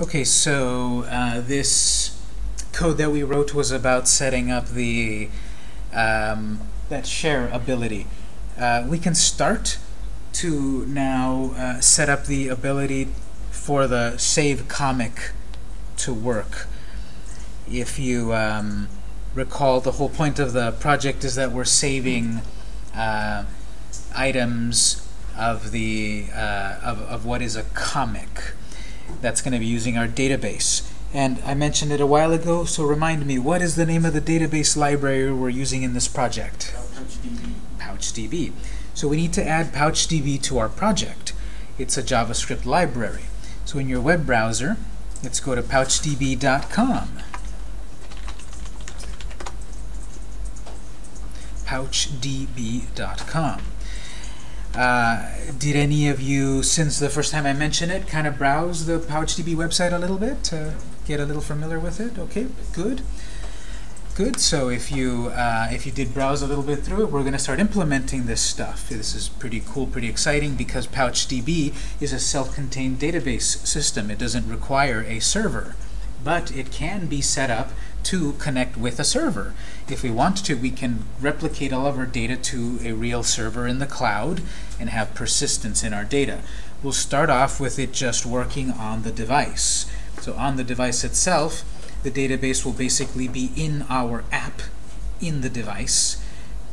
Okay, so uh, this code that we wrote was about setting up the um, that share ability. Uh, we can start to now uh, set up the ability for the save comic to work. If you um, recall, the whole point of the project is that we're saving uh, items of the uh, of, of what is a comic. That's going to be using our database. And I mentioned it a while ago, so remind me, what is the name of the database library we're using in this project? PouchDB. PouchDB. So we need to add PouchDB to our project. It's a JavaScript library. So in your web browser, let's go to pouchdb.com. pouchdb.com. Uh, did any of you, since the first time I mentioned it, kind of browse the PouchDB website a little bit to get a little familiar with it? Okay, good. Good. So if you uh, if you did browse a little bit through it, we're going to start implementing this stuff. This is pretty cool, pretty exciting because PouchDB is a self-contained database system. It doesn't require a server, but it can be set up to connect with a server. If we want to, we can replicate all of our data to a real server in the cloud and have persistence in our data. We'll start off with it just working on the device. So on the device itself, the database will basically be in our app in the device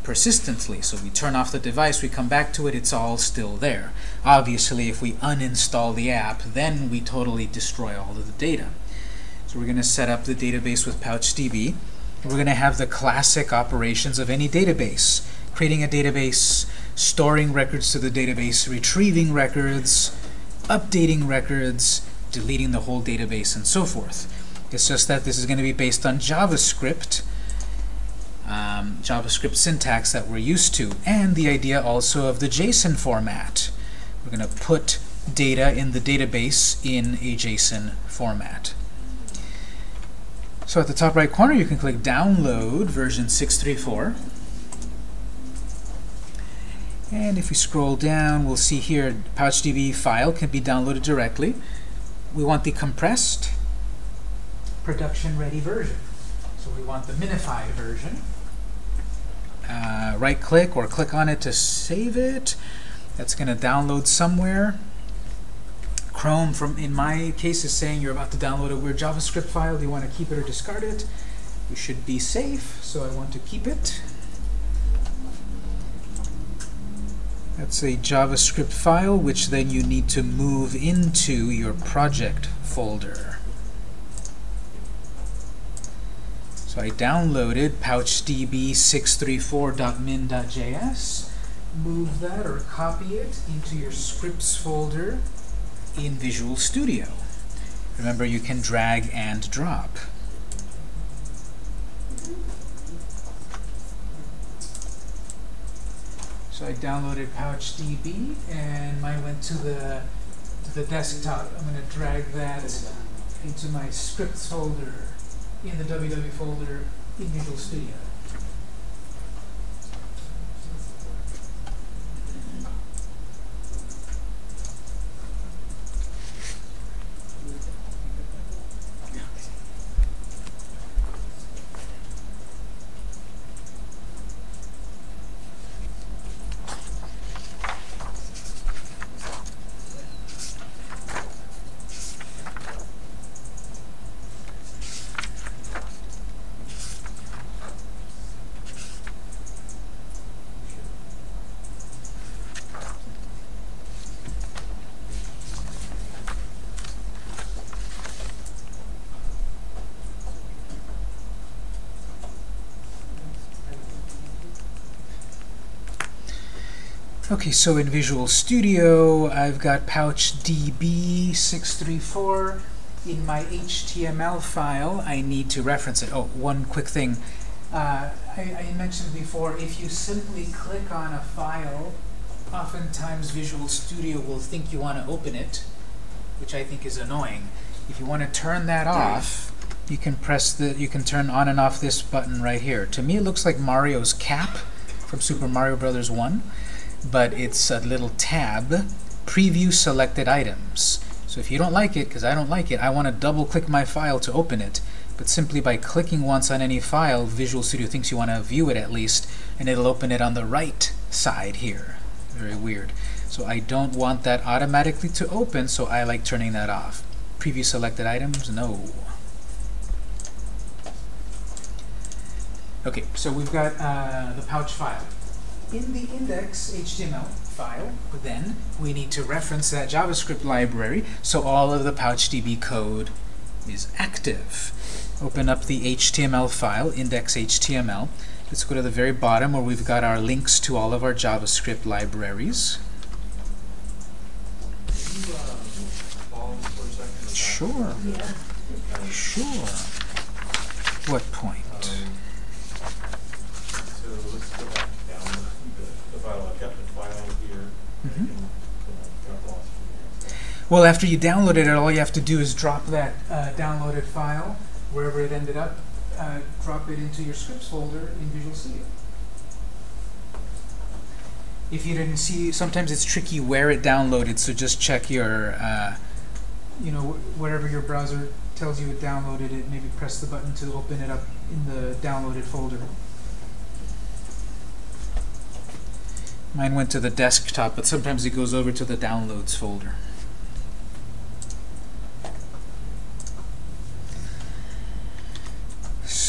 persistently. So we turn off the device, we come back to it, it's all still there. Obviously, if we uninstall the app, then we totally destroy all of the data. So we're going to set up the database with PouchDB. We're going to have the classic operations of any database. Creating a database, storing records to the database, retrieving records, updating records, deleting the whole database, and so forth. It's just that this is going to be based on JavaScript, um, JavaScript syntax that we're used to, and the idea also of the JSON format. We're going to put data in the database in a JSON format. So at the top right corner, you can click Download version 634. And if we scroll down, we'll see here PouchDB file can be downloaded directly. We want the compressed, production-ready version. So we want the minified version. Uh, right-click or click on it to save it. That's going to download somewhere. Chrome, from in my case, is saying you're about to download a weird JavaScript file. Do you want to keep it or discard it? You should be safe, so I want to keep it. That's a JavaScript file, which then you need to move into your project folder. So I downloaded pouchdb634.min.js. Move that or copy it into your scripts folder in Visual Studio. Remember, you can drag and drop. So I downloaded PouchDB, and mine went to the to the desktop. I'm going to drag that into my scripts folder in the www folder in Visual Studio. Okay, so in Visual Studio, I've got PouchDB634. In my HTML file, I need to reference it. Oh, one quick thing. Uh, I, I mentioned before, if you simply click on a file, oftentimes Visual Studio will think you want to open it, which I think is annoying. If you want to turn that off, you can press the, you can turn on and off this button right here. To me, it looks like Mario's cap from Super Mario Brothers 1 but it's a little tab, preview selected items. So if you don't like it, because I don't like it, I want to double click my file to open it. But simply by clicking once on any file, Visual Studio thinks you want to view it at least, and it'll open it on the right side here. Very weird. So I don't want that automatically to open, so I like turning that off. Preview selected items, no. Okay, so we've got uh, the pouch file. In the index HTML file, then we need to reference that JavaScript library so all of the PouchDB code is active. Open up the HTML file, index.html. Let's go to the very bottom where we've got our links to all of our JavaScript libraries. Sure. Sure. What point? So let's go back down the, the file. I've got the file here. I Mhm. can, uh, drop off from there. Well, after you downloaded it, all you have to do is drop that uh, downloaded file, wherever it ended up, uh, drop it into your scripts folder in Visual Studio. If you didn't see, sometimes it's tricky where it downloaded, so just check your, uh, you know, wh- wherever your browser tells you it downloaded it, maybe press the button to open it up in the downloaded folder. Mine went to the desktop, but sometimes it goes over to the downloads folder.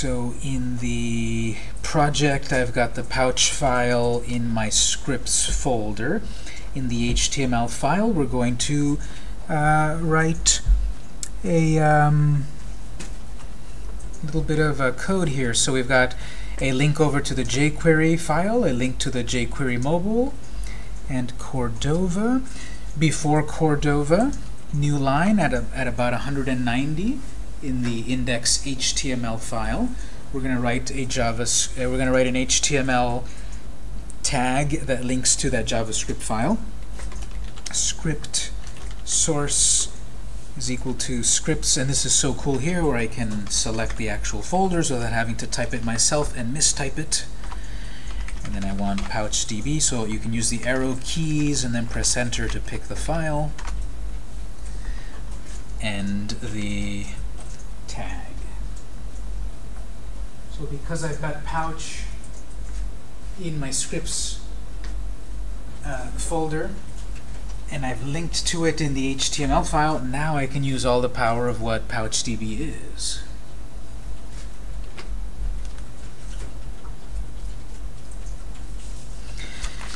So in the project, I've got the pouch file in my scripts folder. In the HTML file, we're going to uh, write a um, little bit of code here. So we've got a link over to the jQuery file, a link to the jQuery mobile, and Cordova. Before Cordova, new line at, a, at about 190 in the index HTML file. We're going to write a Java. Uh, we're going to write an HTML tag that links to that JavaScript file. Script source is equal to scripts, and this is so cool here where I can select the actual folders without having to type it myself and mistype it. And then I want PouchDB, so you can use the arrow keys and then press enter to pick the file and the tag. So because I've got pouch in my scripts uh, folder, and I've linked to it in the HTML file, now I can use all the power of what PouchDB is.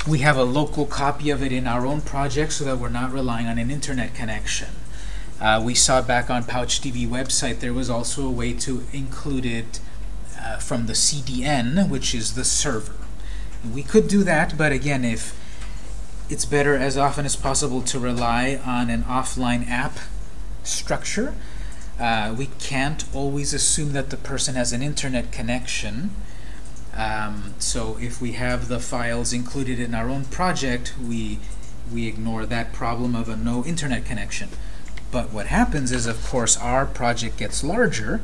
We have a local copy of it in our own project so that we're not relying on an internet connection. Uh, we saw back on PouchDB website there was also a way to include it uh, from the CDN, which is the server. We could do that, but again, if it's better as often as possible to rely on an offline app structure. Uh, we can't always assume that the person has an internet connection. Um, so if we have the files included in our own project, we, we ignore that problem of a no internet connection. But what happens is, of course, our project gets larger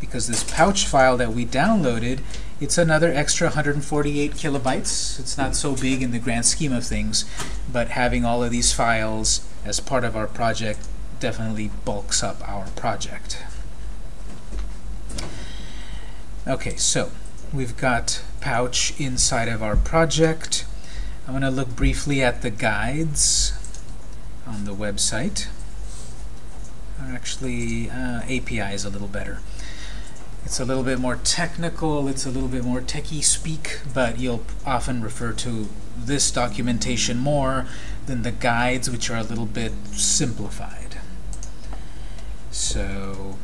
because this pouch file that we downloaded, it's another extra 148 kilobytes. It's not so big in the grand scheme of things, but having all of these files as part of our project definitely bulks up our project. Okay, so we've got pouch inside of our project. I'm going to look briefly at the guides on the website. Actually, uh, API is a little better. It's a little bit more technical, it's a little bit more techie speak, but you'll often refer to this documentation more than the guides, which are a little bit simplified. So,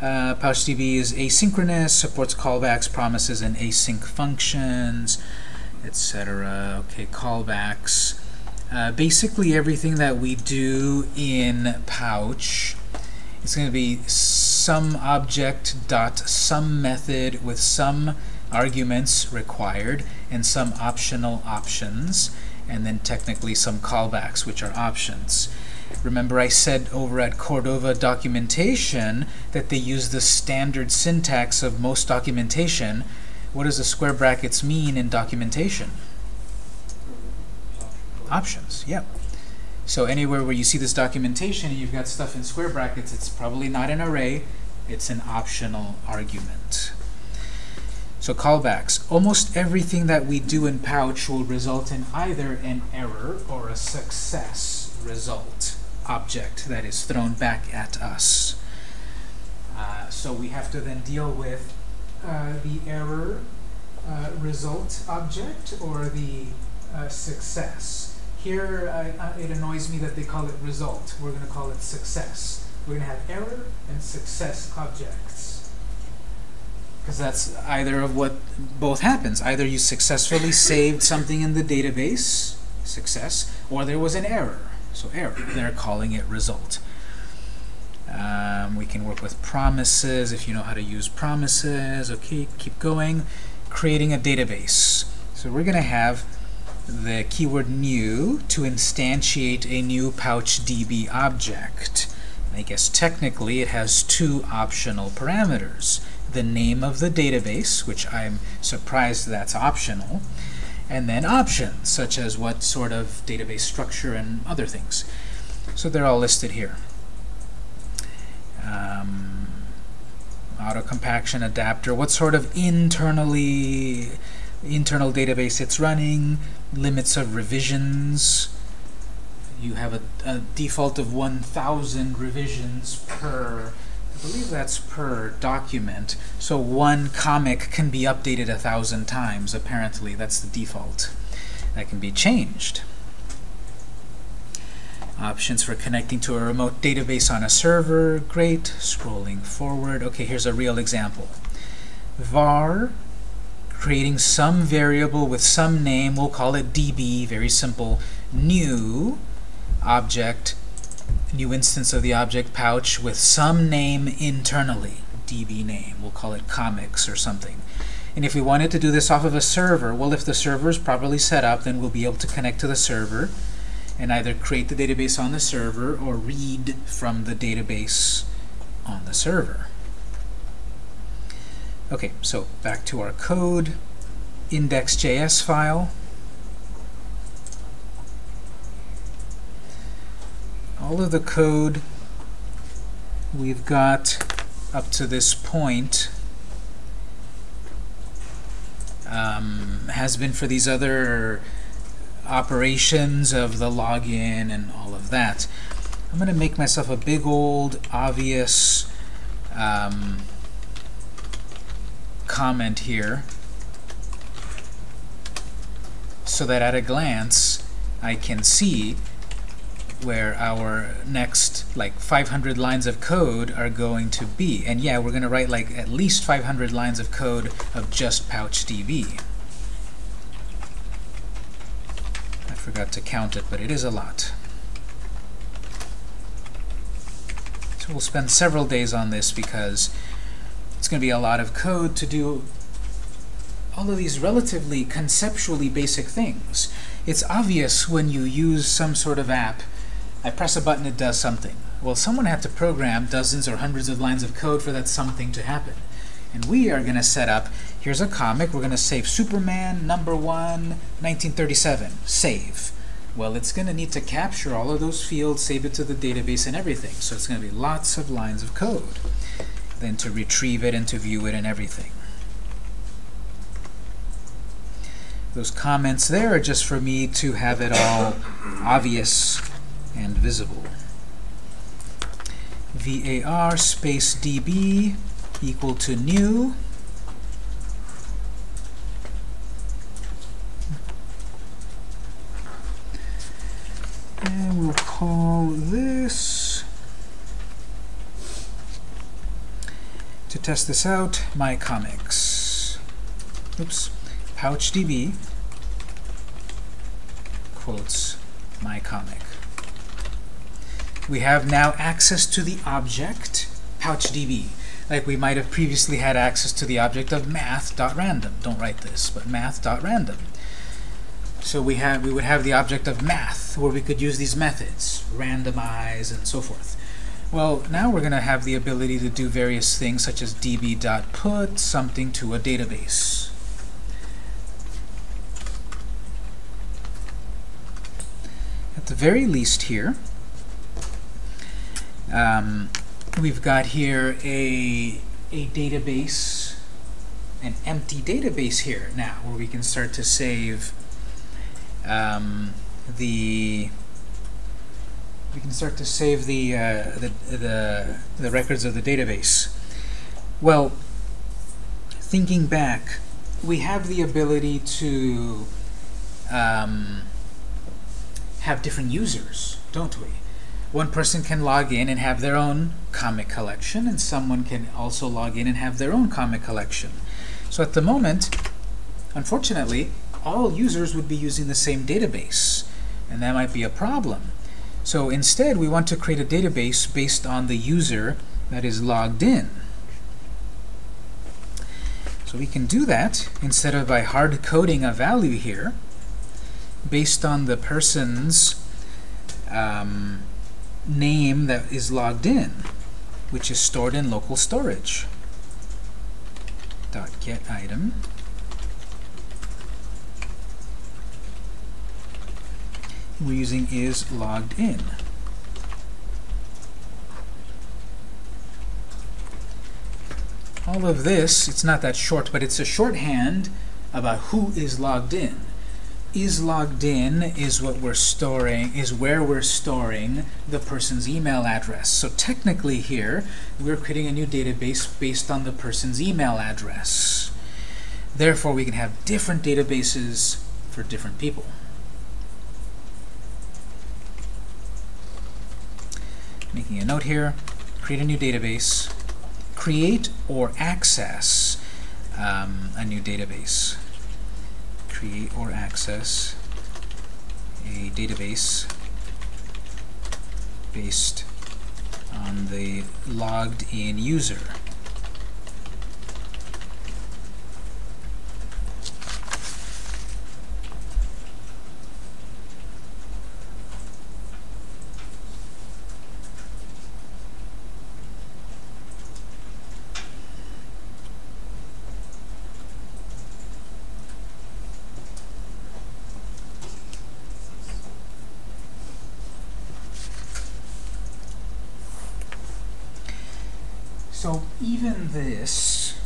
uh, PouchDB is asynchronous, supports callbacks, promises, and async functions, etc. Okay, callbacks. Uh, basically, everything that we do in Pouch it's going to be some object dot some method with some arguments required and some optional options and then technically some callbacks which are options. Remember I said over at Cordova documentation that they use the standard syntax of most documentation. What does the square brackets mean in documentation? Options, yep. So anywhere where you see this documentation and you've got stuff in square brackets, it's probably not an array, it's an optional argument. So callbacks. Almost everything that we do in Pouch will result in either an error or a success result object that is thrown back at us. Uh, so we have to then deal with uh, the error uh, result object or the uh, success. Here, uh, uh, it annoys me that they call it result. We're going to call it success. We're going to have error and success objects. Because that's either of what both happens. Either you successfully saved something in the database, success, or there was an error, so error. They're calling it result. Um, we can work with promises if you know how to use promises. Okay, keep going. Creating a database. So we're going to have the keyword new to instantiate a new PouchDB object. And I guess technically it has two optional parameters. The name of the database, which I'm surprised that's optional, and then options, such as what sort of database structure and other things. So they're all listed here. Um, auto compaction adapter, what sort of internally internal database it's running, limits of revisions. You have a, a default of 1,000 revisions per, I believe that's per document. So one comic can be updated a thousand times, apparently. That's the default. That can be changed. Options for connecting to a remote database on a server. Great. Scrolling forward. Okay, here's a real example. var creating some variable with some name, we'll call it db, very simple, new object, new instance of the object pouch with some name internally, db name, we'll call it comics or something. And if we wanted to do this off of a server, well, if the server is properly set up, then we'll be able to connect to the server and either create the database on the server or read from the database on the server. Okay, so back to our code, index.js file. All of the code we've got up to this point um, has been for these other operations of the login and all of that. I'm going to make myself a big old obvious um, comment here so that at a glance I can see where our next like 500 lines of code are going to be. And yeah, we're going to write like at least 500 lines of code of just PouchDB. I forgot to count it, but it is a lot. So we'll spend several days on this because it's going to be a lot of code to do all of these relatively conceptually basic things. It's obvious when you use some sort of app, I press a button, it does something. Well, someone had to program dozens or hundreds of lines of code for that something to happen. And we are going to set up, here's a comic, we're going to save Superman number 1, 1937, save. Well, it's going to need to capture all of those fields, save it to the database and everything. So it's going to be lots of lines of code then to retrieve it and to view it and everything. Those comments there are just for me to have it all obvious and visible. var space db equal to new. And we'll call this to test this out, my comics. Oops. PouchDB quotes my comic. We have now access to the object PouchDB, like we might have previously had access to the object of math.random. Don't write this, but math.random. So we have we would have the object of math, where we could use these methods, randomize and so forth. Well, now we're going to have the ability to do various things such as db.put something to a database. At the very least here, um, we've got here a, a database, an empty database here now, where we can start to save um, the we can start to save the, uh, the, the, the records of the database. Well, thinking back, we have the ability to um, have different users, don't we? One person can log in and have their own comic collection, and someone can also log in and have their own comic collection. So at the moment, unfortunately, all users would be using the same database, and that might be a problem. So instead, we want to create a database based on the user that is logged in. So we can do that instead of by hard coding a value here based on the person's um, name that is logged in, which is stored in local storage. Dot get item. We're using is logged in. All of this, it's not that short, but it's a shorthand about who is logged in. Is logged in is what we're storing, is where we're storing the person's email address. So technically here, we're creating a new database based on the person's email address. Therefore, we can have different databases for different people. Making a note here, create a new database, create or access um, a new database. Create or access a database based on the logged in user. So even this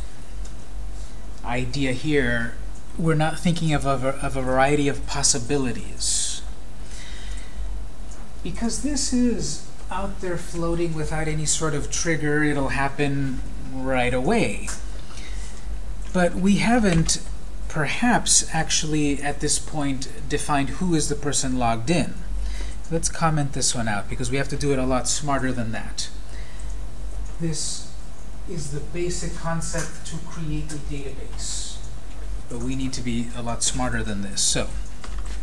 idea here, we're not thinking of a, of a variety of possibilities. Because this is out there floating without any sort of trigger, it'll happen right away. But we haven't, perhaps, actually, at this point, defined who is the person logged in. Let's comment this one out, because we have to do it a lot smarter than that. This is the basic concept to create a database. But we need to be a lot smarter than this. So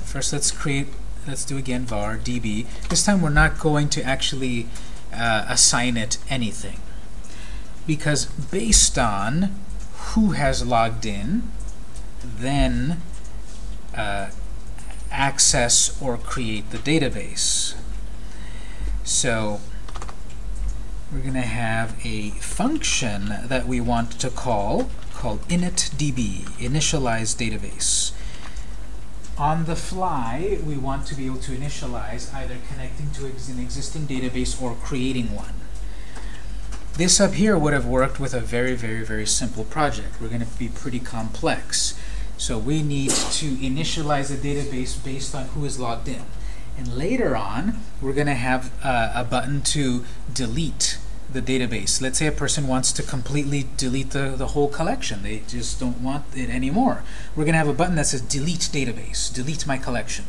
first let's create, let's do again var db. This time we're not going to actually uh, assign it anything. Because based on who has logged in, then uh, access or create the database. So we're going to have a function that we want to call called initdb, initialize database. On the fly, we want to be able to initialize either connecting to an existing database or creating one. This up here would have worked with a very, very, very simple project. We're going to be pretty complex. So we need to initialize a database based on who is logged in. And later on, we're going to have uh, a button to delete the database. Let's say a person wants to completely delete the, the whole collection. They just don't want it anymore. We're going to have a button that says delete database, delete my collection.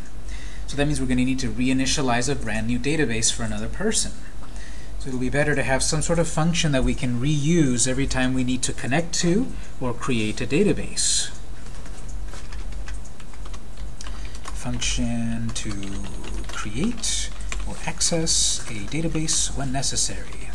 So that means we're going to need to reinitialize a brand new database for another person. So it'll be better to have some sort of function that we can reuse every time we need to connect to or create a database. function to create or access a database when necessary.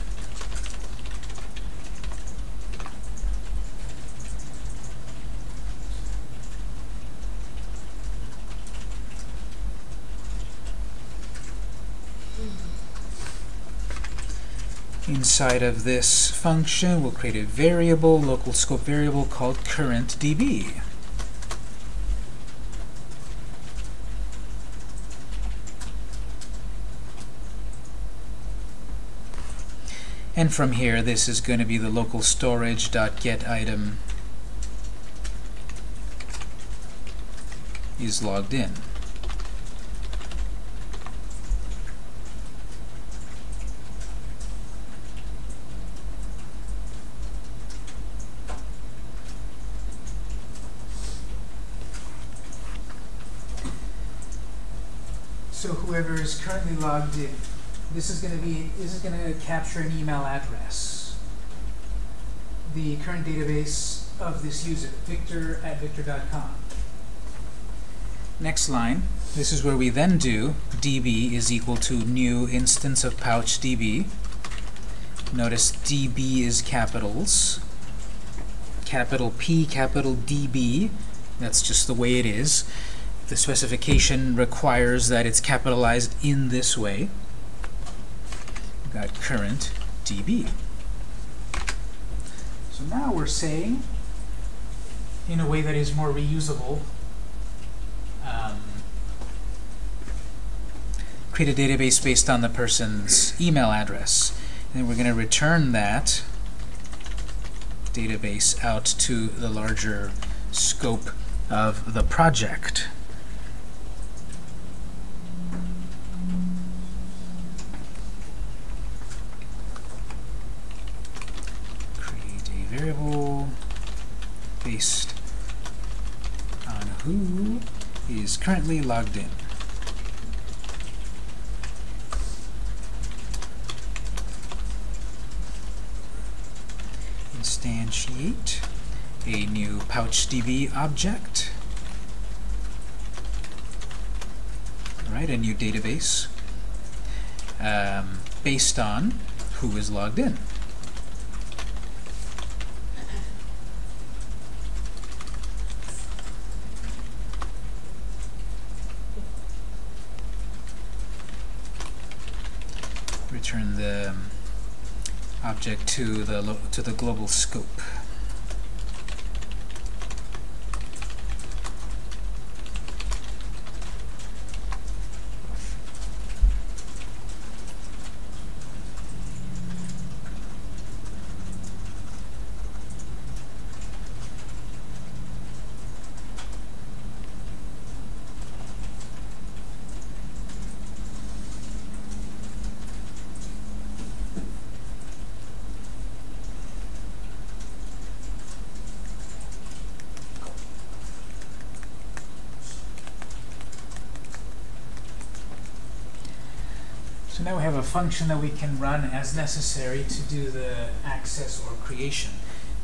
inside of this function, we'll create a variable, local scope variable called currentDB. And from here, this is going to be the local storage.getItem is logged in. So whoever is currently logged in, this is going to be, this is going to capture an email address. The current database of this user, victor at victor.com. Next line, this is where we then do db is equal to new instance of pouch db. Notice db is capitals. Capital P, capital DB. That's just the way it is. The specification requires that it's capitalized in this way. We've got current db. So now we're saying, in a way that is more reusable, um, create a database based on the person's email address. And we're going to return that database out to the larger scope of the project. Create a variable based on who is currently logged in. Instantiate a new PouchDB object. Right, a new database um, based on who is logged in. return the um, object to the to the global scope. Now we have a function that we can run as necessary to do the access or creation.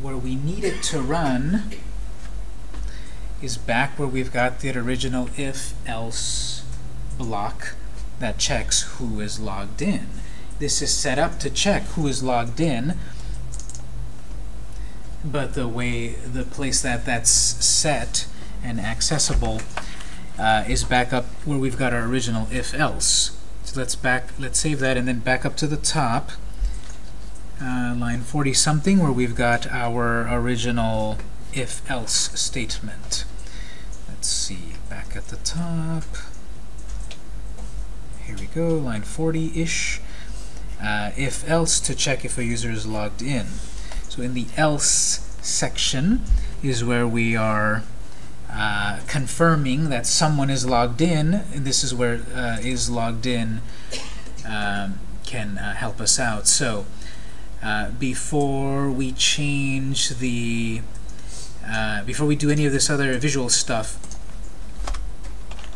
Where we need it to run is back where we've got the original if-else block that checks who is logged in. This is set up to check who is logged in, but the way, the place that that's set and accessible uh, is back up where we've got our original if-else. So let's back, let's save that and then back up to the top, uh, line 40 something, where we've got our original if-else statement. Let's see, back at the top. Here we go, line 40-ish. Uh, if-else to check if a user is logged in. So in the else section is where we are uh, confirming that someone is logged in. This is where uh, is logged in um, can uh, help us out. So uh, before we change the, uh, before we do any of this other visual stuff,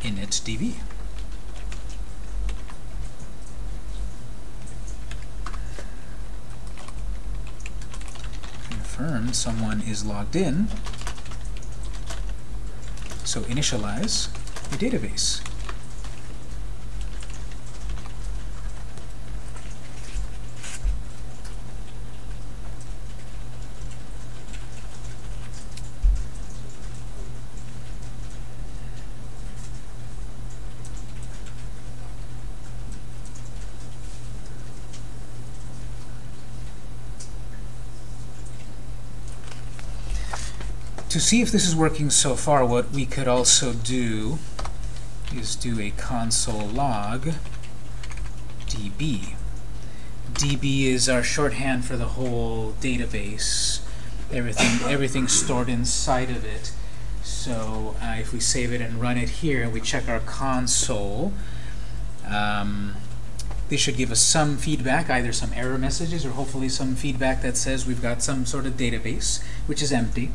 in initdb. Confirm someone is logged in. So initialize a database. To see if this is working so far, what we could also do is do a console log db. DB is our shorthand for the whole database. Everything, everything's stored inside of it. So uh, if we save it and run it here, and we check our console, um, they should give us some feedback, either some error messages or hopefully some feedback that says we've got some sort of database, which is empty.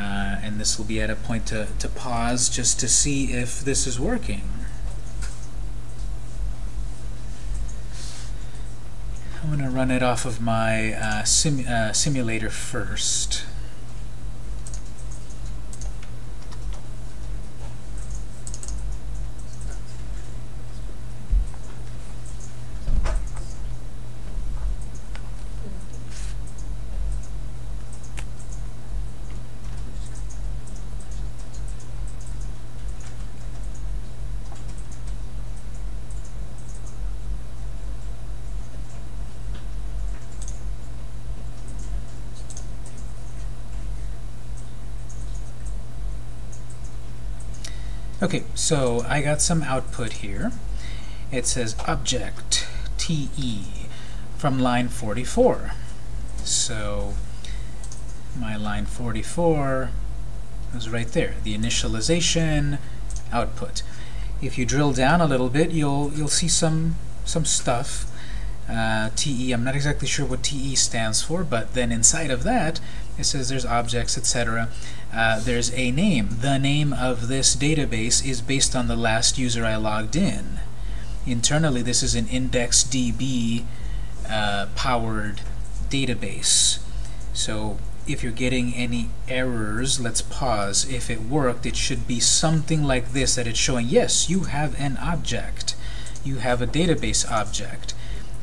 Uh, and this will be at a point to, to pause just to see if this is working. I'm going to run it off of my uh, sim uh, simulator first. Okay, so I got some output here. It says object TE from line 44. So my line 44 is right there, the initialization output. If you drill down a little bit, you'll you'll see some some stuff. Uh, TE, I'm not exactly sure what TE stands for, but then inside of that, it says there's objects, etc. Uh, there's a name. The name of this database is based on the last user I logged in. Internally, this is an IndexedDB uh, powered database. So if you're getting any errors, let's pause. If it worked, it should be something like this, that it's showing, yes, you have an object. You have a database object.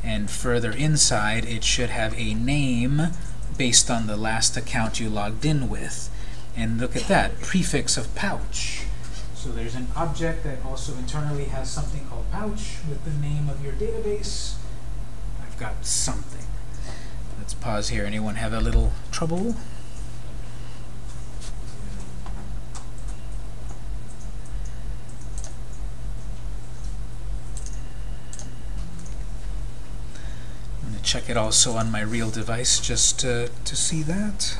And further inside, it should have a name based on the last account you logged in with. And look at that, prefix of pouch. So there's an object that also internally has something called pouch with the name of your database. I've got something. Let's pause here. Anyone have a little trouble? I'm going to check it also on my real device just to, to see that.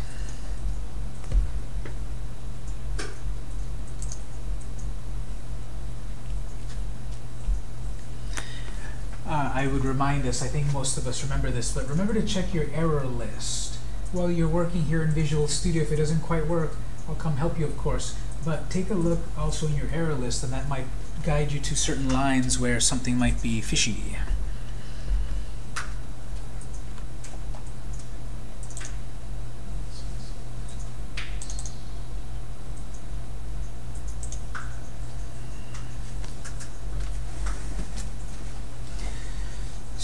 Uh, I would remind us, I think most of us remember this, but remember to check your error list. While you're working here in Visual Studio, if it doesn't quite work, I'll come help you, of course. But take a look also in your error list, and that might guide you to certain lines where something might be fishy.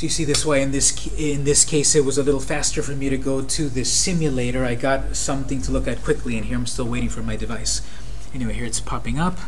You see this way, in this, in this case, it was a little faster for me to go to the simulator. I got something to look at quickly, and here I'm still waiting for my device. Anyway, here it's popping up.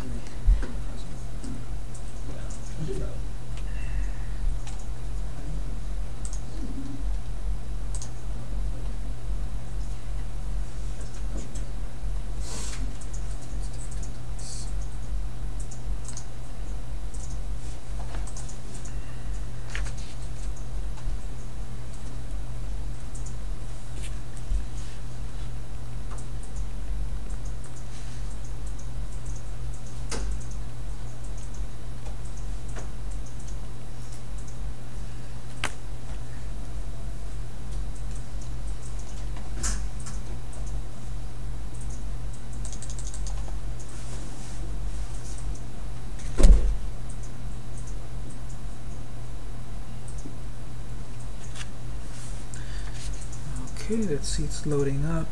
Okay, let's see, it's loading up.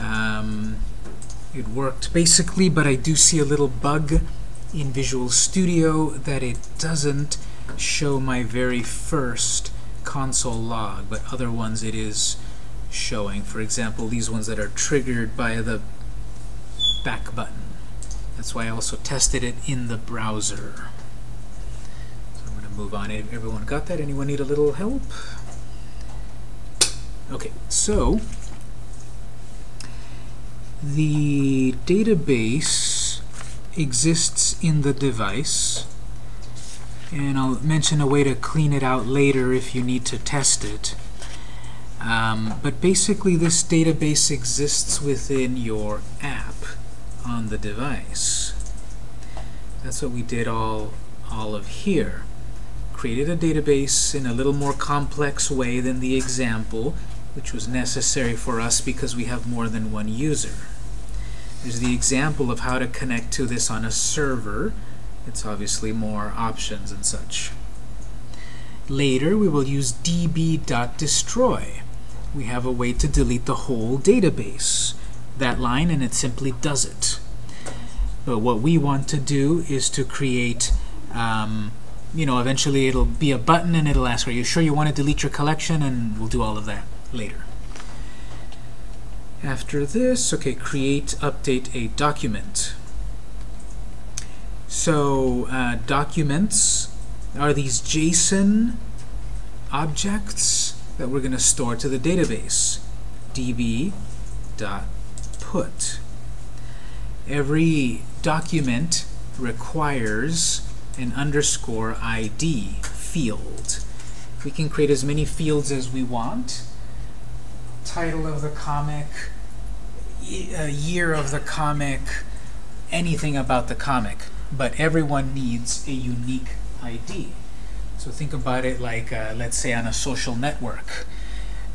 Um, it worked basically, but I do see a little bug in Visual Studio that it doesn't show my very first console log, but other ones it is showing. For example, these ones that are triggered by the back button. That's why I also tested it in the browser. So I'm going to move on. Everyone got that? Anyone need a little help? Okay, so the database exists in the device and I'll mention a way to clean it out later if you need to test it. Um, but basically this database exists within your app on the device. That's what we did all, all of here. Created a database in a little more complex way than the example, which was necessary for us because we have more than one user. There's the example of how to connect to this on a server. It's obviously more options and such. Later, we will use db.destroy. We have a way to delete the whole database. That line, and it simply does it. But what we want to do is to create, um, you know, eventually it'll be a button and it'll ask, are you sure you want to delete your collection? And we'll do all of that later. After this, okay, create, update a document. So uh, documents are these JSON objects that we're going to store to the database. db.put. Every document requires an underscore ID field. We can create as many fields as we want. Title of the comic, uh, year of the comic, anything about the comic. But everyone needs a unique ID. So think about it like, uh, let's say, on a social network.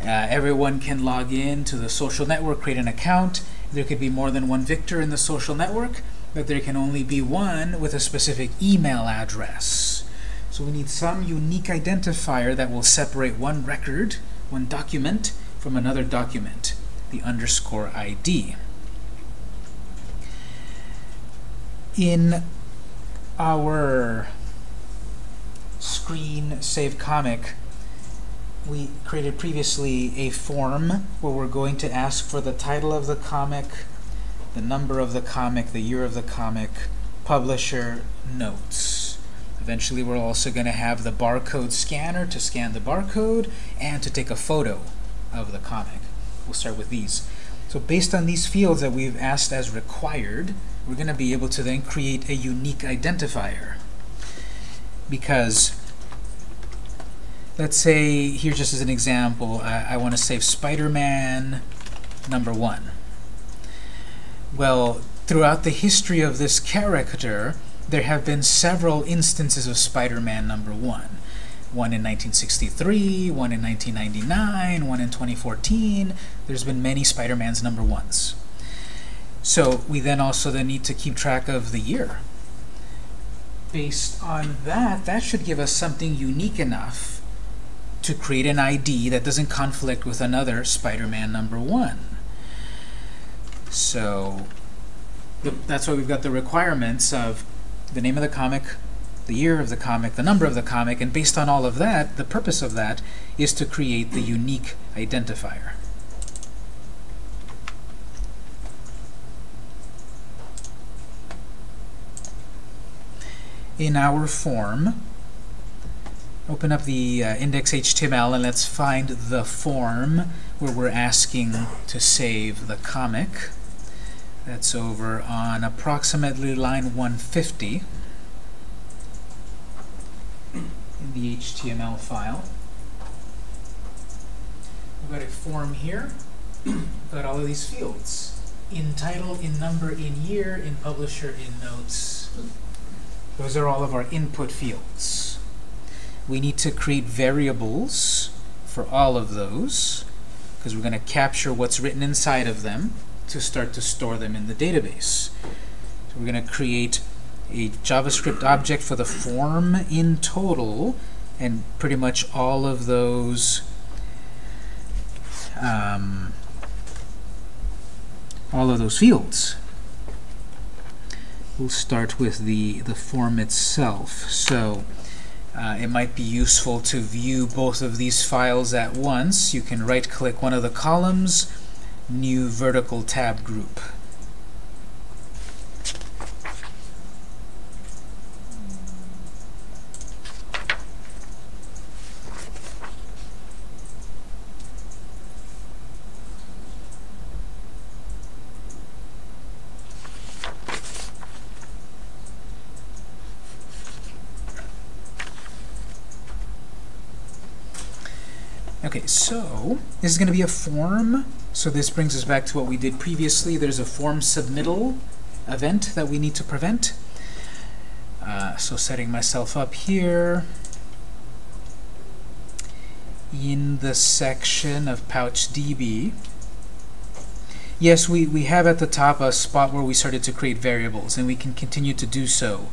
Uh, everyone can log in to the social network, create an account. There could be more than one Victor in the social network, but there can only be one with a specific email address. So we need some unique identifier that will separate one record, one document, from another document, the underscore ID. In our screen save comic, we created previously a form where we're going to ask for the title of the comic, the number of the comic, the year of the comic, publisher, notes. Eventually we're also going to have the barcode scanner to scan the barcode and to take a photo of the comic. We'll start with these. So based on these fields that we've asked as required, we're going to be able to then create a unique identifier. Because let's say, here just as an example, I, I want to save Spider-Man number one. Well, throughout the history of this character, there have been several instances of Spider-Man number one. One in 1963, one in 1999, one in 2014. There's been many Spider-Mans number ones. So we then also then need to keep track of the year. Based on that, that should give us something unique enough to create an ID that doesn't conflict with another Spider-Man number one. So the, that's why we've got the requirements of the name of the comic, the year of the comic, the number of the comic, and based on all of that, the purpose of that is to create the unique identifier. In our form, open up the uh, index.html and let's find the form where we're asking to save the comic. That's over on approximately line 150 in the HTML file. We've got a form here. We've got all of these fields. In title, in number, in year, in publisher, in notes. Those are all of our input fields. We need to create variables for all of those because we're going to capture what's written inside of them to start to store them in the database. So we're going to create a JavaScript object for the form in total and pretty much all of those um, all of those fields. We'll start with the, the form itself. So uh, it might be useful to view both of these files at once. You can right-click one of the columns, New Vertical Tab Group. Okay, so this is going to be a form. So this brings us back to what we did previously. There's a form submittal event that we need to prevent. Uh, so setting myself up here in the section of PouchDB. Yes, we, we have at the top a spot where we started to create variables, and we can continue to do so.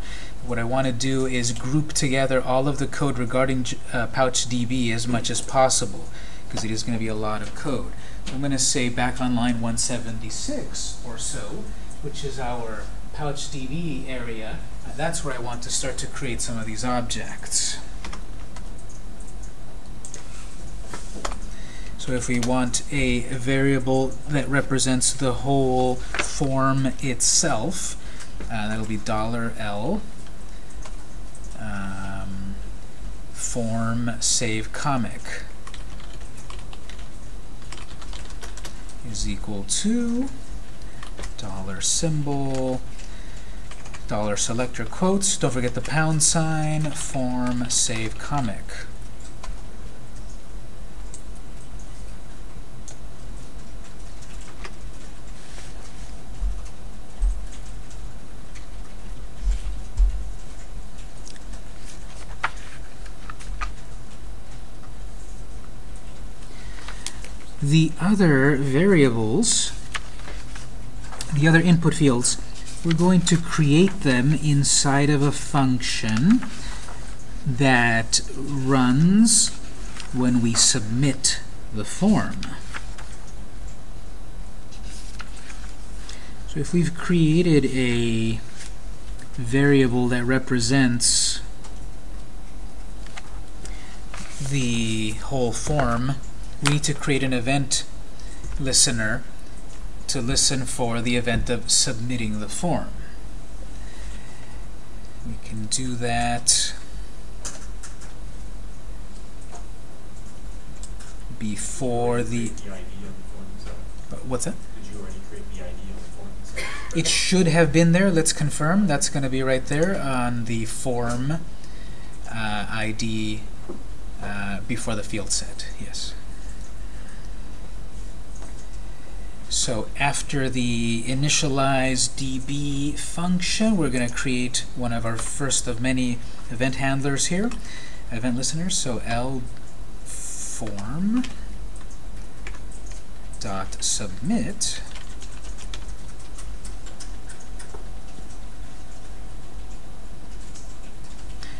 What I want to do is group together all of the code regarding uh, PouchDB as much as possible, because it is going to be a lot of code. I'm going to say back on line 176 or so, which is our PouchDB area, uh, that's where I want to start to create some of these objects. So if we want a variable that represents the whole form itself, uh, that'll be dollar $L um, form save comic is equal to dollar symbol dollar selector quotes. Don't forget the pound sign form save comic the other variables, the other input fields, we're going to create them inside of a function that runs when we submit the form. So if we've created a variable that represents the whole form, we need to create an event listener to listen for the event of submitting the form. We can do that before the... The ID on the form itself. What's that? Did you already create the ID on the form itself? It should have been there. Let's confirm. That's going to be right there on the form uh, ID uh, before the field set. Yes. So after the initialize db function, we're going to create one of our first of many event handlers here, event listeners. So l form dot submit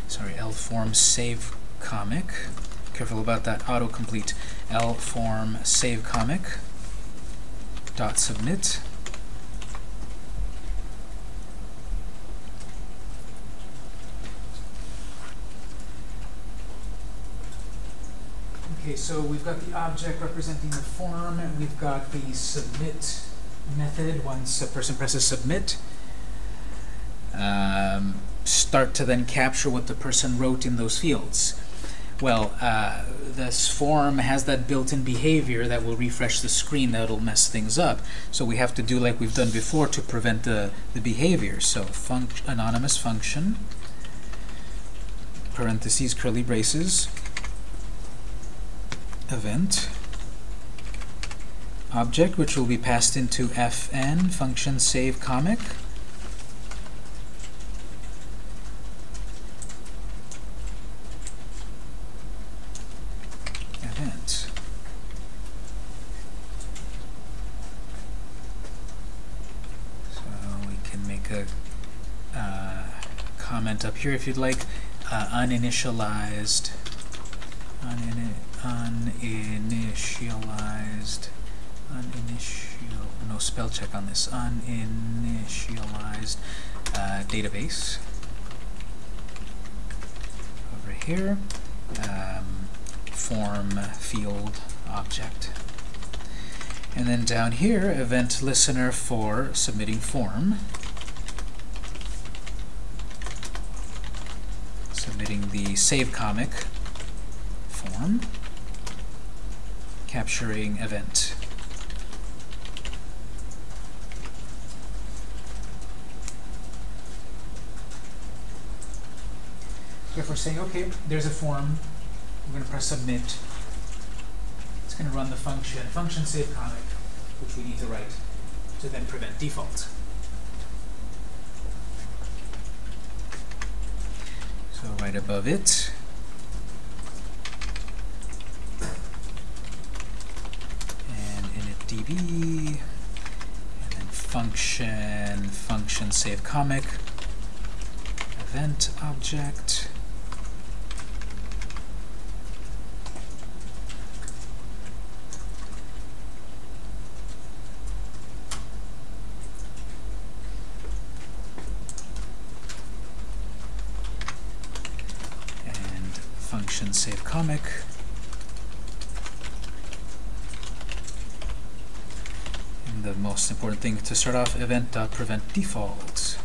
sorry, L form save comic. Careful about that autocomplete. L form save comic dot submit. Okay, so we've got the object representing the form, and we've got the submit method once a person presses submit. Um, start to then capture what the person wrote in those fields. Well, uh, this form has that built-in behavior that will refresh the screen that'll mess things up. So we have to do like we've done before to prevent the, the behavior. So func anonymous function, parentheses, curly braces, event, object, which will be passed into fn, function save comic, event. So we can make a uh, comment up here if you'd like. Uh, uninitialized, unini uninitialized, uninitial, no spell check on this, uninitialized uh, database over here. Um, form field object. And then down here, event listener for submitting form. Submitting the save comic form. Capturing event. If we're saying, okay, there's a form, we're going to press submit. It's going to run the function, function save comic, which we need to write to then prevent default. So right above it, and init db, and then function, function save comic, event object, and function save comic. And the most important thing to start off, event.prevent default.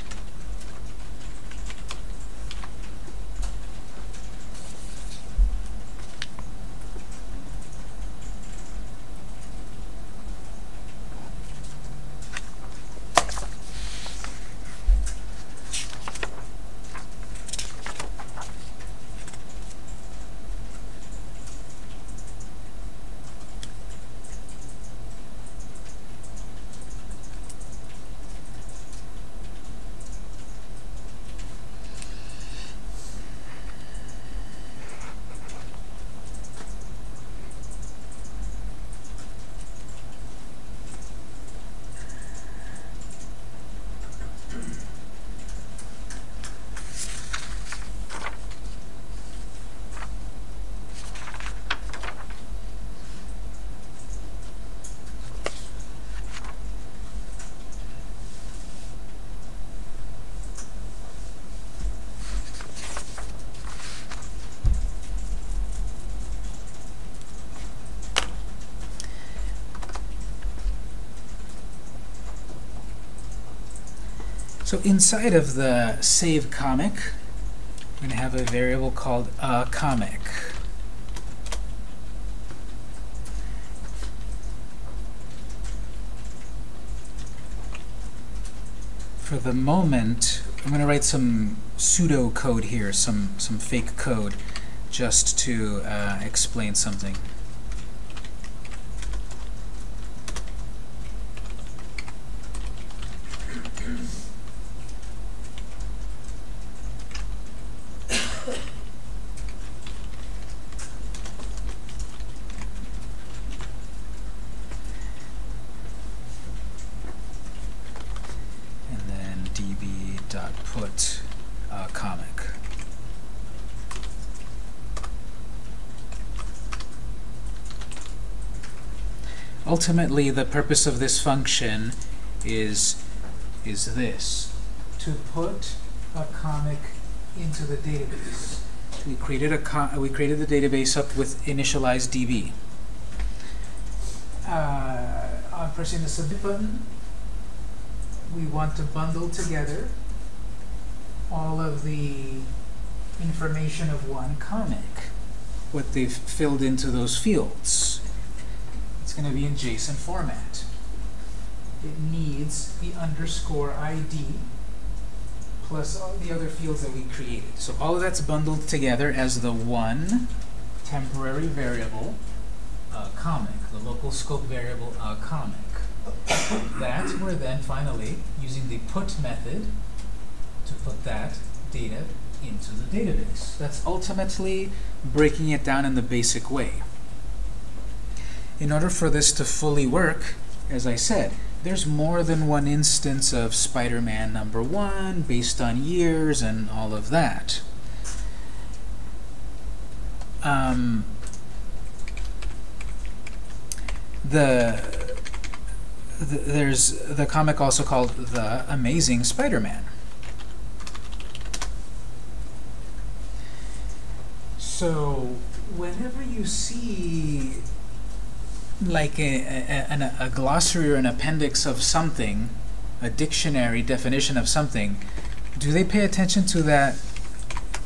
So inside of the save comic, I'm going to have a variable called a comic. For the moment, I'm going to write some pseudo code here, some some fake code, just to uh, explain something. and then db dot put uh, comic. Ultimately, the purpose of this function is is this: to put a comic into the database. We created a we created the database up with initialize db. Uh, on pressing the submit button, we want to bundle together all of the information of one comic, what they've filled into those fields. It's going to be in JSON format. It needs the underscore ID plus all the other fields that we created. So all of that's bundled together as the one temporary variable, uh, comic, the local scope variable, uh, comic that we're then finally using the put method to put that data into the database. That's ultimately breaking it down in the basic way. In order for this to fully work, as I said, there's more than one instance of Spider-Man number one based on years and all of that. Um, the th there's the comic also called The Amazing Spider-Man. So whenever you see like a, a, a, glossary or an appendix of something, a dictionary definition of something, do they pay attention to that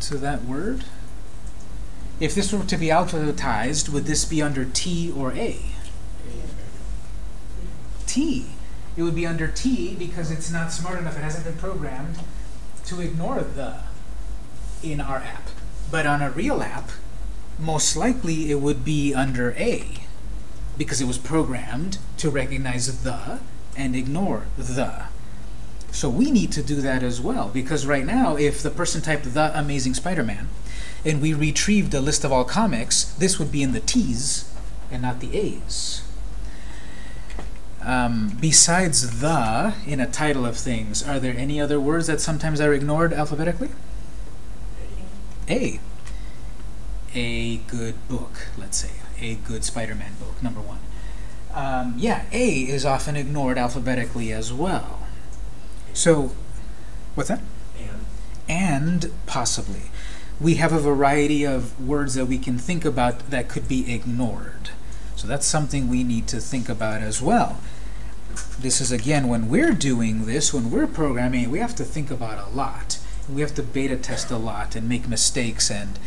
to that word? If this were to be alphabetized, would this be under T or A? T. It would be under T because it's not smart enough, it hasn't been programmed to ignore the in our app. But on a real app, most likely it would be under A. because it was programmed to recognize the and ignore the. So we need to do that as well, because right now, if the person typed the Amazing Spider-Man, and we retrieved a list of all comics, this would be in the T's and not the A's. Um, besides the in a title of things, are there any other words that sometimes are ignored alphabetically? A. A good book, let's say. A good Spider-Man book, number one. Um, yeah, A is often ignored alphabetically as well. So, what's that? And And possibly. We have a variety of words that we can think about that could be ignored. So that's something we need to think about as well. This is, again, when we're doing this, when we're programming, we have to think about a lot. We have to beta test a lot and make mistakes and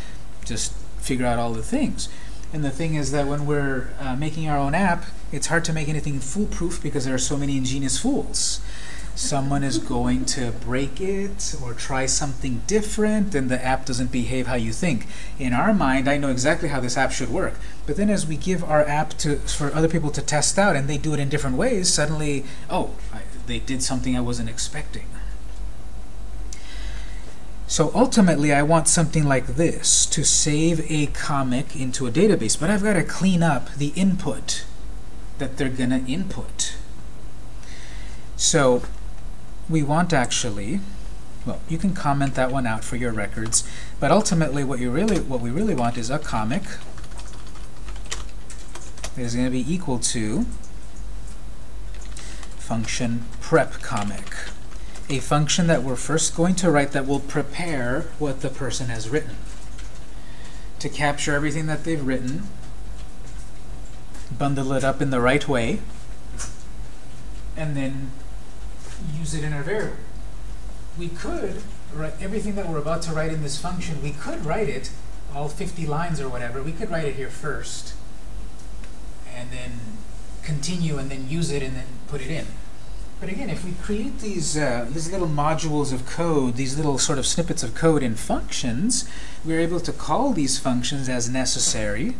just figure out all the things. And the thing is that when we're uh, making our own app, it's hard to make anything foolproof because there are so many ingenious fools. Someone is going to break it or try something different, and the app doesn't behave how you think. In our mind, I know exactly how this app should work. But then as we give our app to for other people to test out, and they do it in different ways, suddenly, oh, I, they did something I wasn't expecting. So ultimately, I want something like this, to save a comic into a database. But I've got to clean up the input that they're going to input. So we want actually, well, you can comment that one out for your records. But ultimately, what you really, what we really want is a comic that is going to be equal to function prep comic a function that we're first going to write that will prepare what the person has written. To capture everything that they've written, bundle it up in the right way, and then use it in our variable. We could write everything that we're about to write in this function, we could write it, all 50 lines or whatever, we could write it here first, and then continue and then use it and then put it in. But again, if we create these, uh, these little modules of code, these little sort of snippets of code in functions, we're able to call these functions as necessary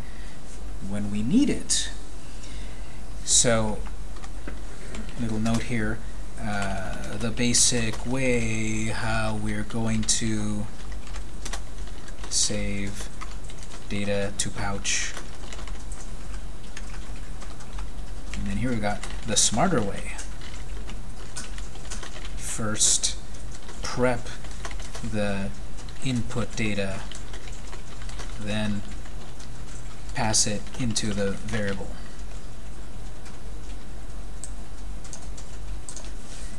when we need it. So, little note here, uh, the basic way how we're going to save data to pouch. And then here we got the smarter way first prep the input data, then pass it into the variable.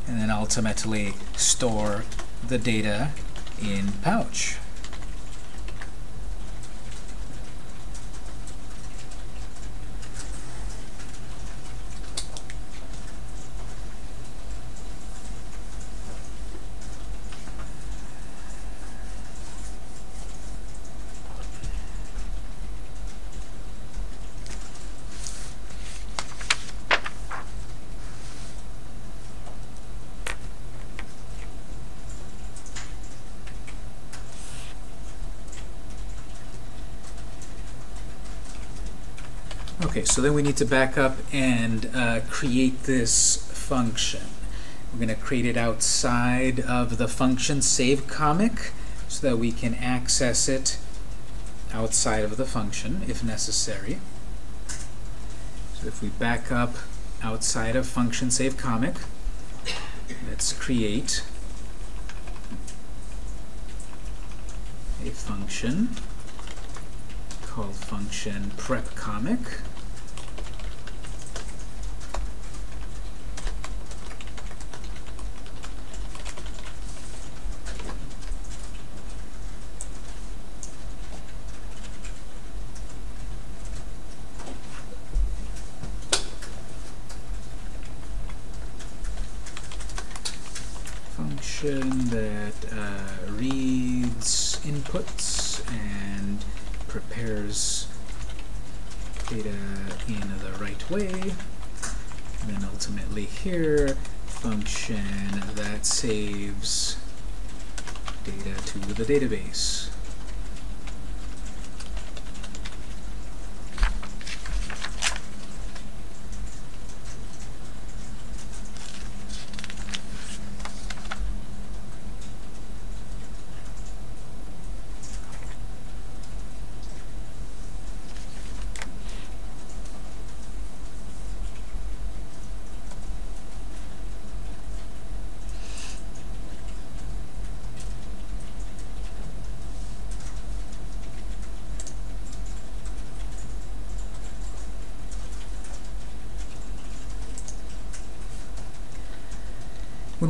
And then ultimately store the data in pouch. Okay, so then we need to back up and uh, create this function. We're going to create it outside of the function save comic so that we can access it outside of the function if necessary. So if we back up outside of function save comic, let's create a function called function prep comic. function that uh, reads inputs and prepares data in the right way. And then ultimately here, function that saves data to the database.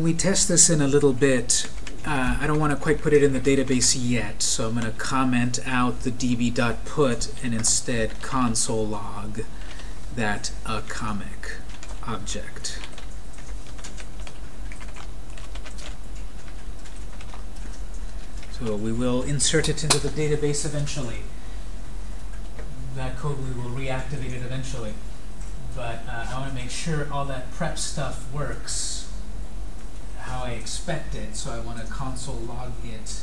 When we test this in a little bit, uh, I don't want to quite put it in the database yet, so I'm going to comment out the db.put and instead console log that a comic object. So we will insert it into the database eventually. That code we will reactivate it eventually. But uh, I want to make sure all that prep stuff works how I expect it, so I want to console log it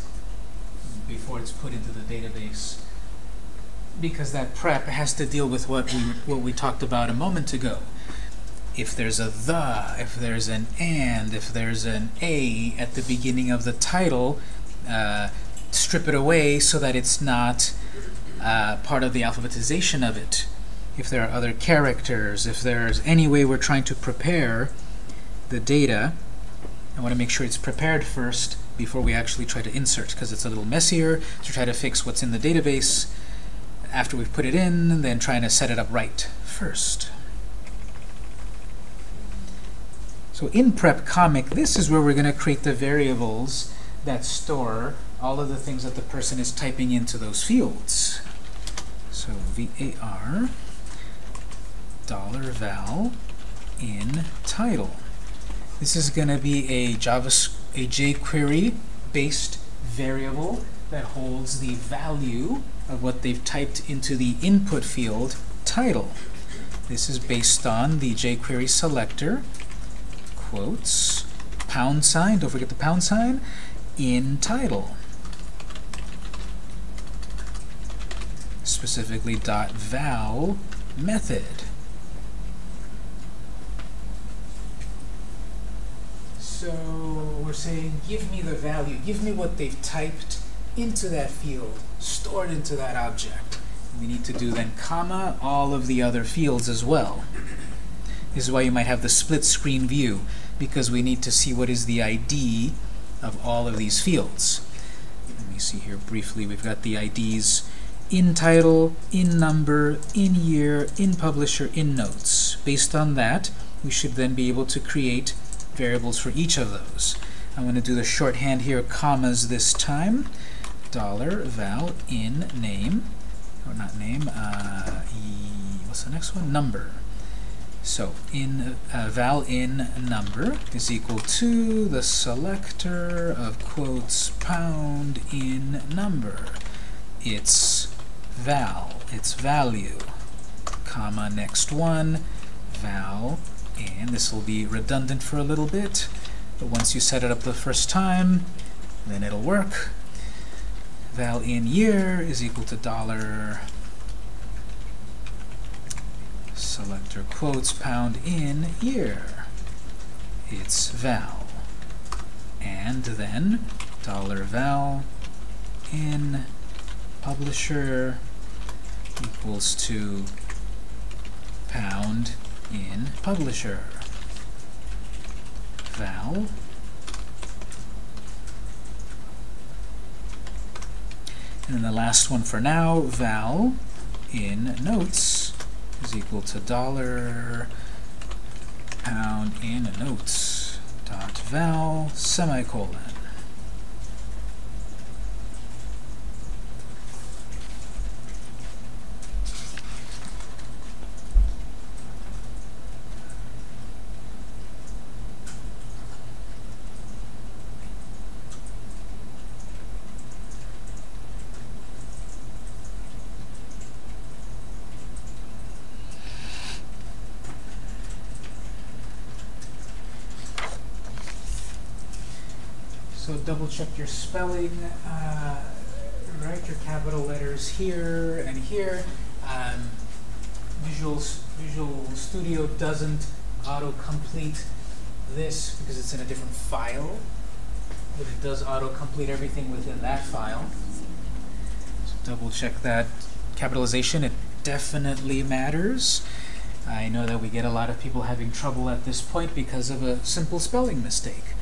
before it's put into the database. Because that prep has to deal with what we what we talked about a moment ago. If there's a the, if there's an and, if there's an a at the beginning of the title, uh, strip it away so that it's not uh, part of the alphabetization of it. If there are other characters, if there's any way we're trying to prepare the data, I want to make sure it's prepared first before we actually try to insert, because it's a little messier to try to fix what's in the database after we've put it in, then trying to set it up right first. So in prep comic, this is where we're going to create the variables that store all of the things that the person is typing into those fields. So var dollar $val in title. This is going to be a Java a jQuery based variable that holds the value of what they've typed into the input field title. This is based on the jQuery selector quotes pound sign, don't forget the pound sign, in title. Specifically dot val method. So we're saying, give me the value, give me what they've typed into that field, stored into that object. We need to do then comma all of the other fields as well. This is why you might have the split screen view, because we need to see what is the ID of all of these fields. Let me see here briefly. We've got the IDs in title, in number, in year, in publisher, in notes. Based on that, we should then be able to create variables for each of those. I'm going to do the shorthand here, commas this time. Dollar val in name, or not name, uh, e, what's the next one? Number. So in uh, val in number is equal to the selector of quotes pound in number. It's val, it's value, comma next one, val and this will be redundant for a little bit, but once you set it up the first time, then it'll work. Val in year is equal to dollar selector quotes pound in year. It's val. And then dollar val in publisher equals to pound in publisher. Val and then the last one for now, val in notes is equal to dollar pound in notes dot val semicolon. So double check your spelling. Uh, write your capital letters here and here. Um, Visual Visual Studio doesn't autocomplete this because it's in a different file, but it does autocomplete everything within that file. So double check that capitalization. It definitely matters. I know that we get a lot of people having trouble at this point because of a simple spelling mistake.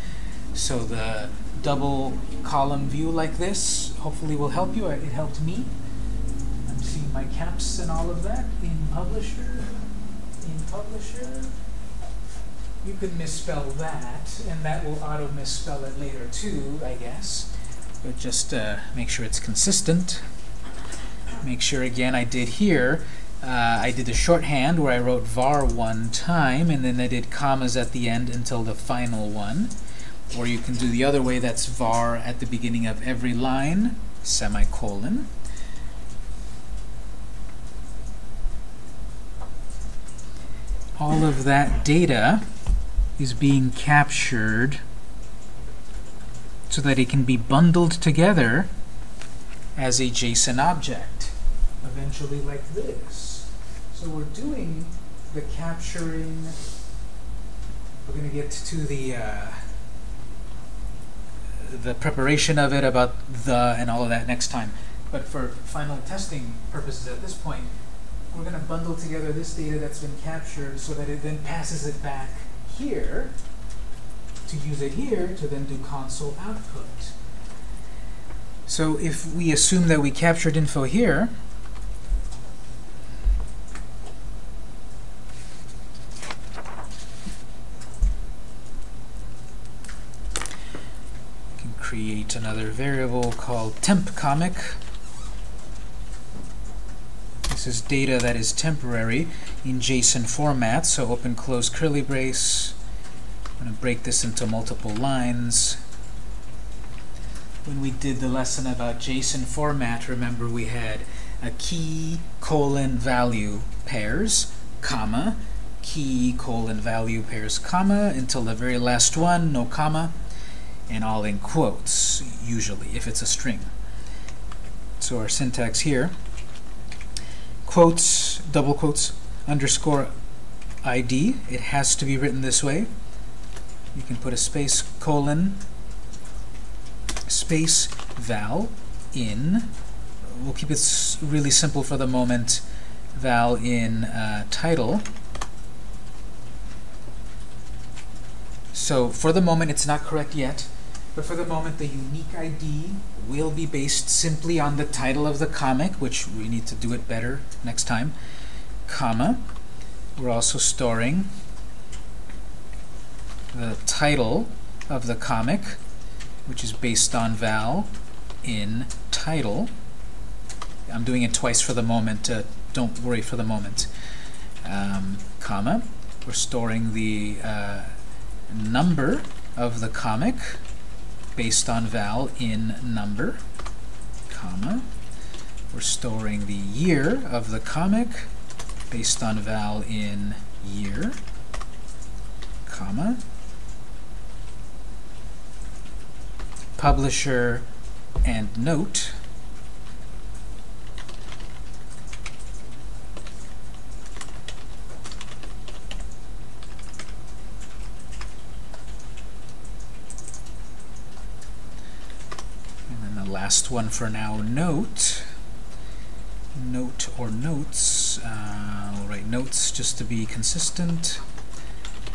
So the double column view like this hopefully will help you. It helped me. I'm seeing my caps and all of that in Publisher. In Publisher. you could misspell that, and that will auto misspell it later too, I guess. But just uh, make sure it's consistent. Make sure again I did here, uh, I did the shorthand where I wrote var one time, and then I did commas at the end until the final one. Or you can do the other way, that's var at the beginning of every line, semicolon. All of that data is being captured so that it can be bundled together as a JSON object, eventually like this. So we're doing the capturing, we're going to get to the uh, the preparation of it about the and all of that next time. But for final testing purposes at this point, we're going to bundle together this data that's been captured so that it then passes it back here to use it here to then do console output. So if we assume that we captured info here, create another variable called temp comic. This is data that is temporary in JSON format, so open close curly brace. I'm going to break this into multiple lines. When we did the lesson about JSON format, remember we had a key colon value pairs, comma, key colon value pairs, comma, until the very last one, no comma, and all in quotes, usually, if it's a string. So our syntax here, quotes, double quotes, underscore ID, it has to be written this way. You can put a space colon space val in. We'll keep it really simple for the moment. Val in uh, title. So for the moment, it's not correct yet. But for the moment, the unique ID will be based simply on the title of the comic, which we need to do it better next time, comma. We're also storing the title of the comic, which is based on val in title. I'm doing it twice for the moment. Uh, don't worry for the moment. Um, comma. We're storing the uh, number of the comic based on val in number, comma. We're storing the year of the comic based on val in year, comma. Publisher and note last one for now, note. Note or notes. Uh, we'll write notes just to be consistent.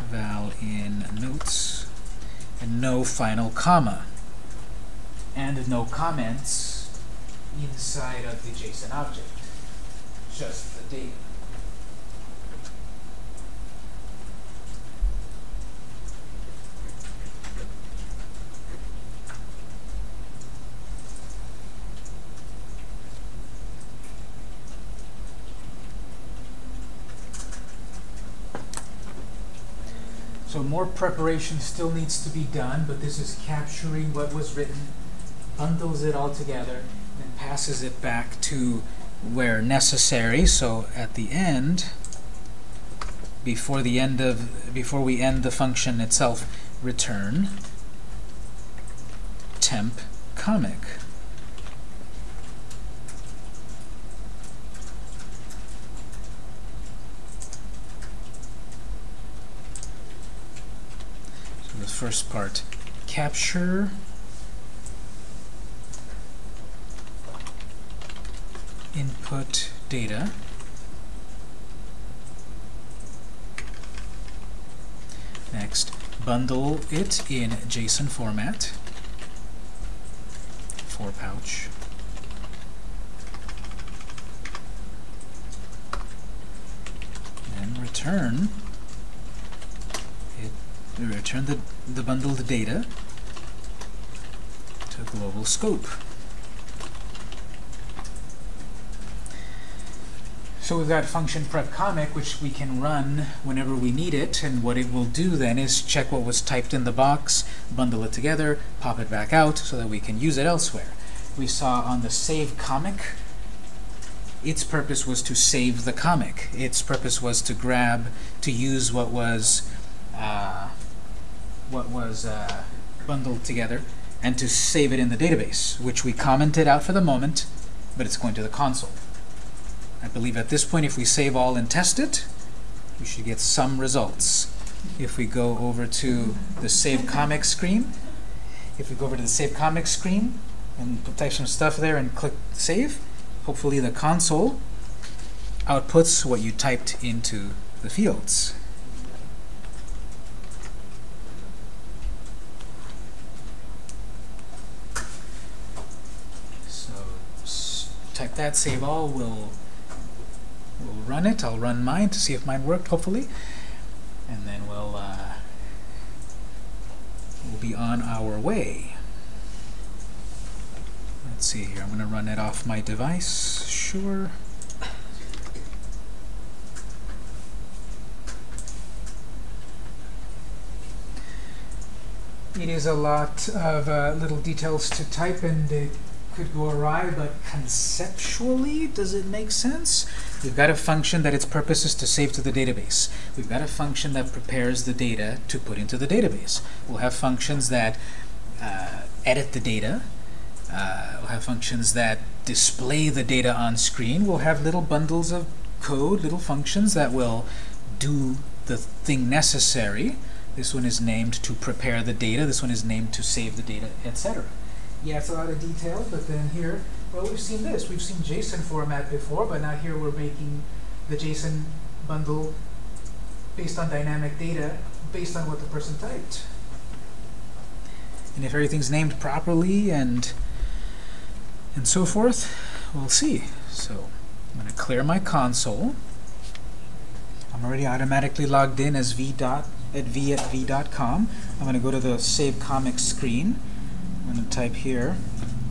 Val in notes. And no final comma. And no comments inside of the JSON object. Just the data. So more preparation still needs to be done, but this is capturing what was written, bundles it all together, and passes it back to where necessary. So at the end, before the end of before we end the function itself, return temp comic. the first part. Capture input data. Next, bundle it in JSON format for pouch. And return it we return the, bundled data to global scope. So we've got function prep comic, which we can run whenever we need it, and what it will do then is check what was typed in the box, bundle it together, pop it back out, so that we can use it elsewhere. We saw on the save comic, its purpose was to save the comic. Its purpose was to grab, to use what was, uh, what was uh, bundled together, and to save it in the database, which we commented out for the moment, but it's going to the console. I believe at this point, if we save all and test it, we should get some results. If we go over to the Save Comic screen, if we go over to the Save Comic screen and type some stuff there and click Save, hopefully the console outputs what you typed into the fields. So s- type that, save all, we'll we'll run it. I'll run mine to see if mine worked, hopefully. And then we'll uh, we'll be on our way. Let's see here. I'm going to run it off my device. Sure. It is a lot of uh, little details to type and it could go awry, but conceptually, does it make sense? We've got a function that its purpose is to save to the database. We've got a function that prepares the data to put into the database. We'll have functions that uh, edit the data. Uh, we'll have functions that display the data on screen. We'll have little bundles of code, little functions that will do the thing necessary. This one is named to prepare the data. This one is named to save the data, etc. Yeah, it's a lot of detail, but then here, well, we've seen this. We've seen JSON format before, but now here we're making the JSON bundle based on dynamic data, based on what the person typed. And if everything's named properly and and so forth, we'll see. So I'm going to clear my console. I'm already automatically logged in as v dot at v at v.com. I'm going to go to the save comics screen. I'm going to type here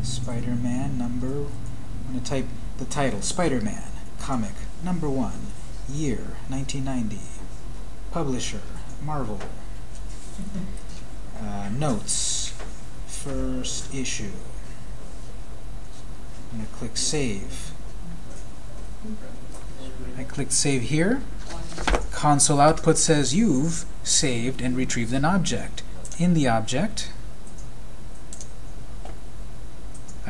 Spider-Man number. I'm going to type the title Spider-Man comic number one, year 1990, publisher Marvel. Uh, notes, first issue. I'm going to click save. I click save here. Console output says you've saved and retrieved an object. In the object,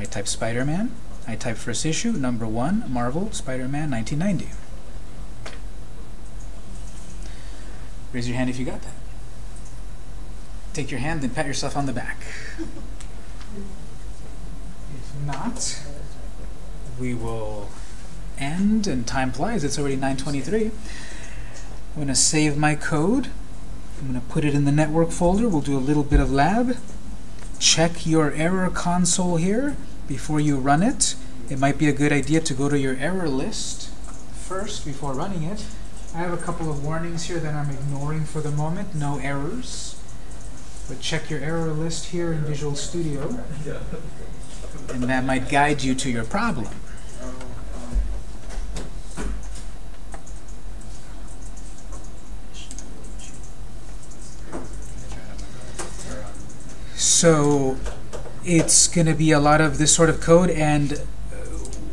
I type Spider-Man. I type first issue, number one, Marvel, Spider-Man, 1990. Raise your hand if you got that. Take your hand and pat yourself on the back. If not, we will end, and time flies. It's already 9.23. I'm going to save my code. I'm going to put it in the network folder. We'll do a little bit of lab. Check your error console here before you run it. It might be a good idea to go to your error list first before running it. I have a couple of warnings here that I'm ignoring for the moment. No errors. But check your error list here in Visual Studio. And that might guide you to your problem. So it's going to be a lot of this sort of code, and uh,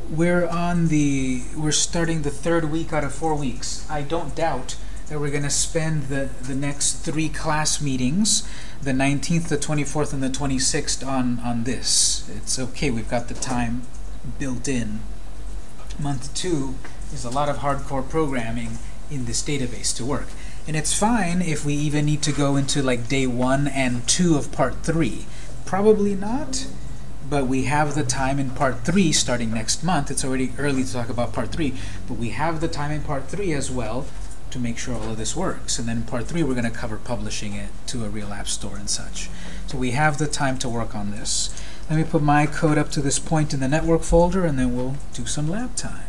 we're on the we're starting the third week out of four weeks. I don't doubt that we're going to spend the the next three class meetings, the 19th, the 24th, and the 26th on on this. It's okay. We've got the time built in. Month two is a lot of hardcore programming in this database to work. And it's fine if we even need to go into like day one and two of part three. Probably not, but we have the time in part three starting next month. It's already early to talk about part three, but we have the time in part three as well to make sure all of this works. And then in part three, we're going to cover publishing it to a real app store and such. So we have the time to work on this. Let me put my code up to this point in the network folder, and then we'll do some lab time.